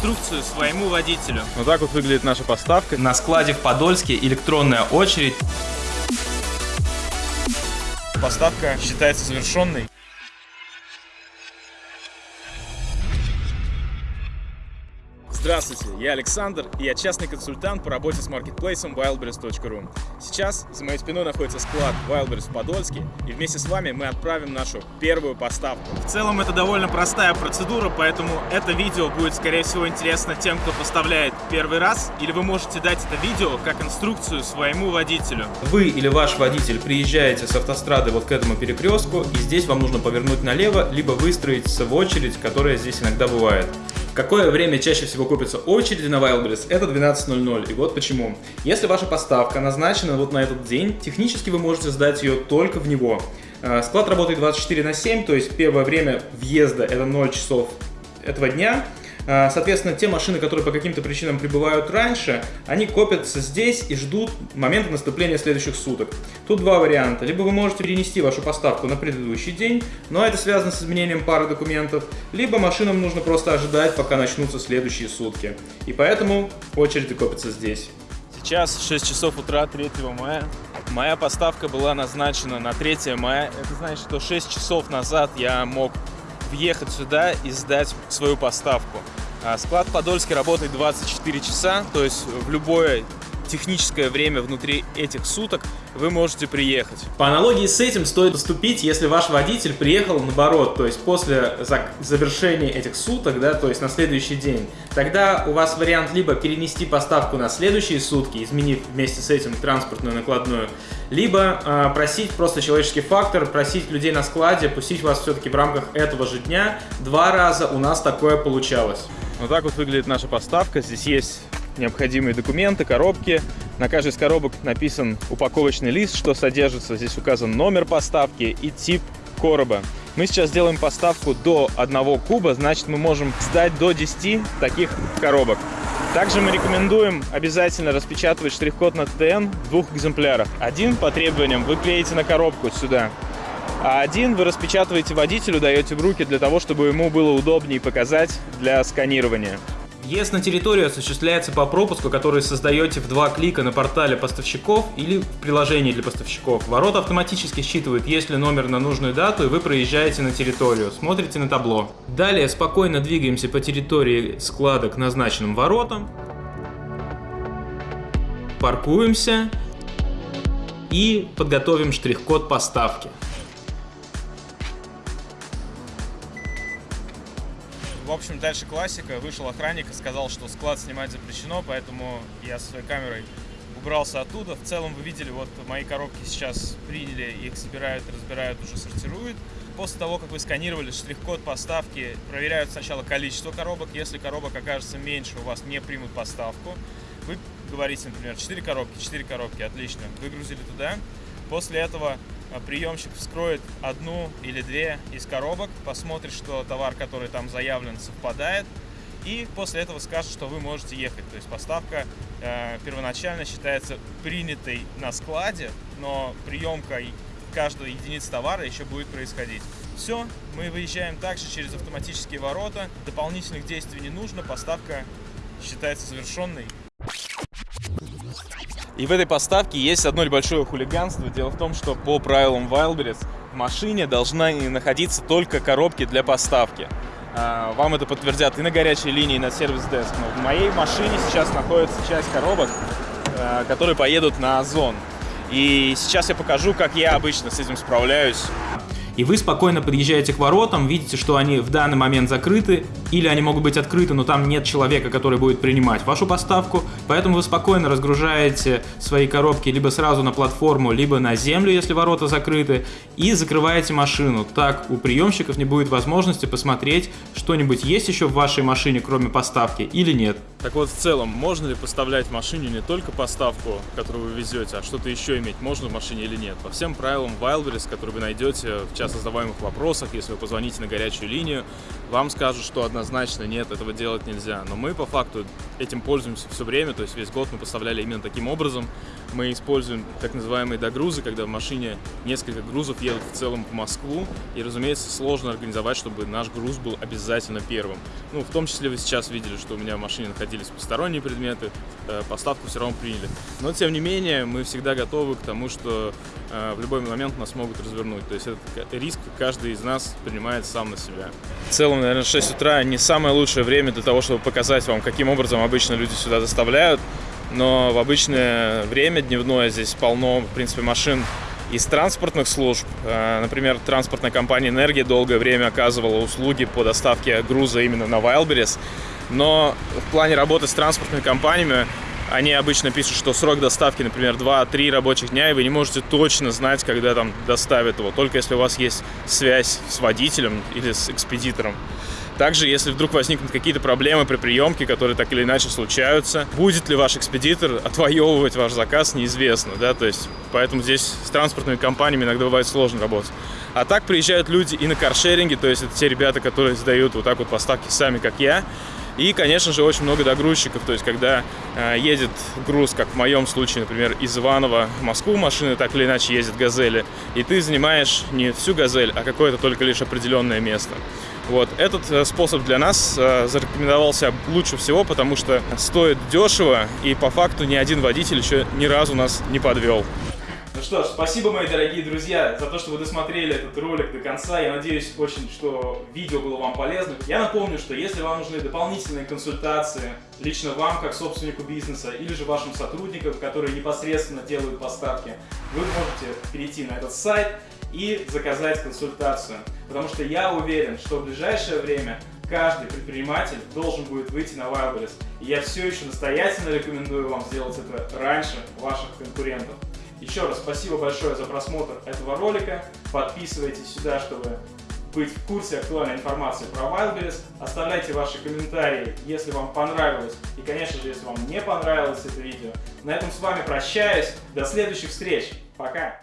инструкцию своему водителю. Вот так вот выглядит наша поставка. На складе в Подольске электронная очередь. Поставка считается завершенной. Здравствуйте, я Александр, и я частный консультант по работе с маркетплейсом wildberries.ru. Сейчас за моей спиной находится склад Wildberries в Подольске, и вместе с вами мы отправим нашу первую поставку. В целом это довольно простая процедура, поэтому это видео будет, скорее всего, интересно тем, кто поставляет первый раз, или вы можете дать это видео как инструкцию своему водителю. Вы или ваш водитель приезжаете с автострады вот к этому перекрестку, и здесь вам нужно повернуть налево, либо выстроиться в очередь, которая здесь иногда бывает. Какое время чаще всего купится очереди на Wildberries? Это 12.00. И вот почему. Если ваша поставка назначена вот на этот день, технически вы можете сдать ее только в него. Э, склад работает 24 на 7, то есть первое время въезда это 0 часов этого дня, соответственно, те машины, которые по каким-то причинам прибывают раньше, они копятся здесь и ждут момента наступления следующих суток. Тут два варианта. Либо вы можете перенести вашу поставку на предыдущий день, но это связано с изменением пары документов, либо машинам нужно просто ожидать, пока начнутся следующие сутки. И поэтому очереди копятся здесь. Сейчас 6 часов утра 3 мая. Моя поставка была назначена на 3 мая. Это значит, что 6 часов назад я мог въехать сюда и сдать свою поставку. А склад Подольский работает 24 часа, то есть в любое техническое время внутри этих суток вы можете приехать. По аналогии с этим стоит поступить, если ваш водитель приехал наоборот, то есть после завершения этих суток, да, то есть на следующий день. Тогда у вас вариант либо перенести поставку на следующие сутки, изменив вместе с этим транспортную накладную, либо э, просить просто человеческий фактор, просить людей на складе, пустить вас все-таки в рамках этого же дня. Два раза у нас такое получалось. Вот так вот выглядит наша поставка. Здесь есть необходимые документы, коробки. На каждой из коробок написан упаковочный лист, что содержится. Здесь указан номер поставки и тип короба. Мы сейчас делаем поставку до 1 куба, значит мы можем сдать до 10 таких коробок. Также мы рекомендуем обязательно распечатывать штрих-код на ТН в двух экземплярах. Один по требованиям вы клеите на коробку сюда, а один вы распечатываете водителю, даете в руки для того, чтобы ему было удобнее показать для сканирования. Въезд на территорию осуществляется по пропуску, который создаете в два клика на портале поставщиков или в приложении для поставщиков. Ворота автоматически считывают, есть ли номер на нужную дату, и вы проезжаете на территорию, смотрите на табло. Далее спокойно двигаемся по территории склада к назначенным воротам, паркуемся и подготовим штрих-код поставки. Общем, дальше классика. Вышел охранник и сказал, что склад снимать запрещено, поэтому я со своей камерой убрался оттуда. В целом вы видели, вот мои коробки сейчас приняли, их собирают, разбирают, уже сортируют. После того, как вы сканировали штрих-код поставки, проверяют сначала количество коробок. Если коробок окажется меньше, у вас не примут поставку. Вы говорите, например, 4 коробки, 4 коробки, отлично. Выгрузили туда. После этого приемщик вскроет одну или две из коробок, посмотрит, что товар, который там заявлен, совпадает, и после этого скажет, что вы можете ехать. То есть поставка э, первоначально считается принятой на складе, но приемка каждой единицы товара еще будет происходить. Все, мы выезжаем также через автоматические ворота, дополнительных действий не нужно, поставка считается завершенной. И в этой поставке есть одно небольшое хулиганство. Дело в том, что по правилам Wildberries в машине должна находиться только коробки для поставки. А, вам это подтвердят и на горячей линии, и на сервис-деск. Но в моей машине сейчас находится часть коробок, а, которые поедут на Озон. И сейчас я покажу, как я обычно с этим справляюсь и вы спокойно подъезжаете к воротам, видите, что они в данный момент закрыты, или они могут быть открыты, но там нет человека, который будет принимать вашу поставку, поэтому вы спокойно разгружаете свои коробки либо сразу на платформу, либо на землю, если ворота закрыты, и закрываете машину. Так у приемщиков не будет возможности посмотреть, что-нибудь есть еще в вашей машине, кроме поставки, или нет. Так вот, в целом, можно ли поставлять в машине не только поставку, которую вы везете, а что-то еще иметь можно в машине или нет? По всем правилам Wildberries, которые вы найдете в часто задаваемых вопросах, если вы позвоните на горячую линию, вам скажут, что однозначно нет, этого делать нельзя. Но мы по факту этим пользуемся все время, то есть весь год мы поставляли именно таким образом. Мы используем так называемые догрузы, когда в машине несколько грузов едут в целом по Москву, и, разумеется, сложно организовать, чтобы наш груз был обязательно первым. Ну, в том числе вы сейчас видели, что у меня в машине находились посторонние предметы, э, поставку все равно приняли. Но, тем не менее, мы всегда готовы к тому, что э, в любой момент нас могут развернуть. То есть этот риск каждый из нас принимает сам на себя. В целом, наверное, 6 утра не самое лучшее время для того, чтобы показать вам, каким образом обычно люди сюда доставляют. Но в обычное время дневное здесь полно, в принципе, машин из транспортных служб. Э, например, транспортная компания «Энергия» долгое время оказывала услуги по доставке груза именно на Wildberries. Но в плане работы с транспортными компаниями они обычно пишут, что срок доставки, например, 2-3 рабочих дня, и вы не можете точно знать, когда там доставят его, только если у вас есть связь с водителем или с экспедитором. Также, если вдруг возникнут какие-то проблемы при приемке, которые так или иначе случаются, будет ли ваш экспедитор отвоевывать ваш заказ, неизвестно, да, то есть, поэтому здесь с транспортными компаниями иногда бывает сложно работать. А так приезжают люди и на каршеринге, то есть это те ребята, которые сдают вот так вот поставки сами, как я, и, конечно же, очень много догрузчиков, то есть когда э, едет груз, как в моем случае, например, из Иванова в Москву машины так или иначе ездят «Газели», и ты занимаешь не всю «Газель», а какое-то только лишь определенное место. Вот. Этот э, способ для нас э, зарекомендовался лучше всего, потому что стоит дешево, и по факту ни один водитель еще ни разу нас не подвел. Ну что ж, спасибо, мои дорогие друзья, за то, что вы досмотрели этот ролик до конца. Я надеюсь очень, что видео было вам полезным. Я напомню, что если вам нужны дополнительные консультации, лично вам, как собственнику бизнеса, или же вашим сотрудникам, которые непосредственно делают поставки, вы можете перейти на этот сайт и заказать консультацию. Потому что я уверен, что в ближайшее время каждый предприниматель должен будет выйти на Wildberries. И я все еще настоятельно рекомендую вам сделать это раньше ваших конкурентов. Еще раз спасибо большое за просмотр этого ролика. Подписывайтесь сюда, чтобы быть в курсе актуальной информации про Wildberries. Оставляйте ваши комментарии, если вам понравилось. И, конечно же, если вам не понравилось это видео. На этом с вами прощаюсь. До следующих встреч. Пока!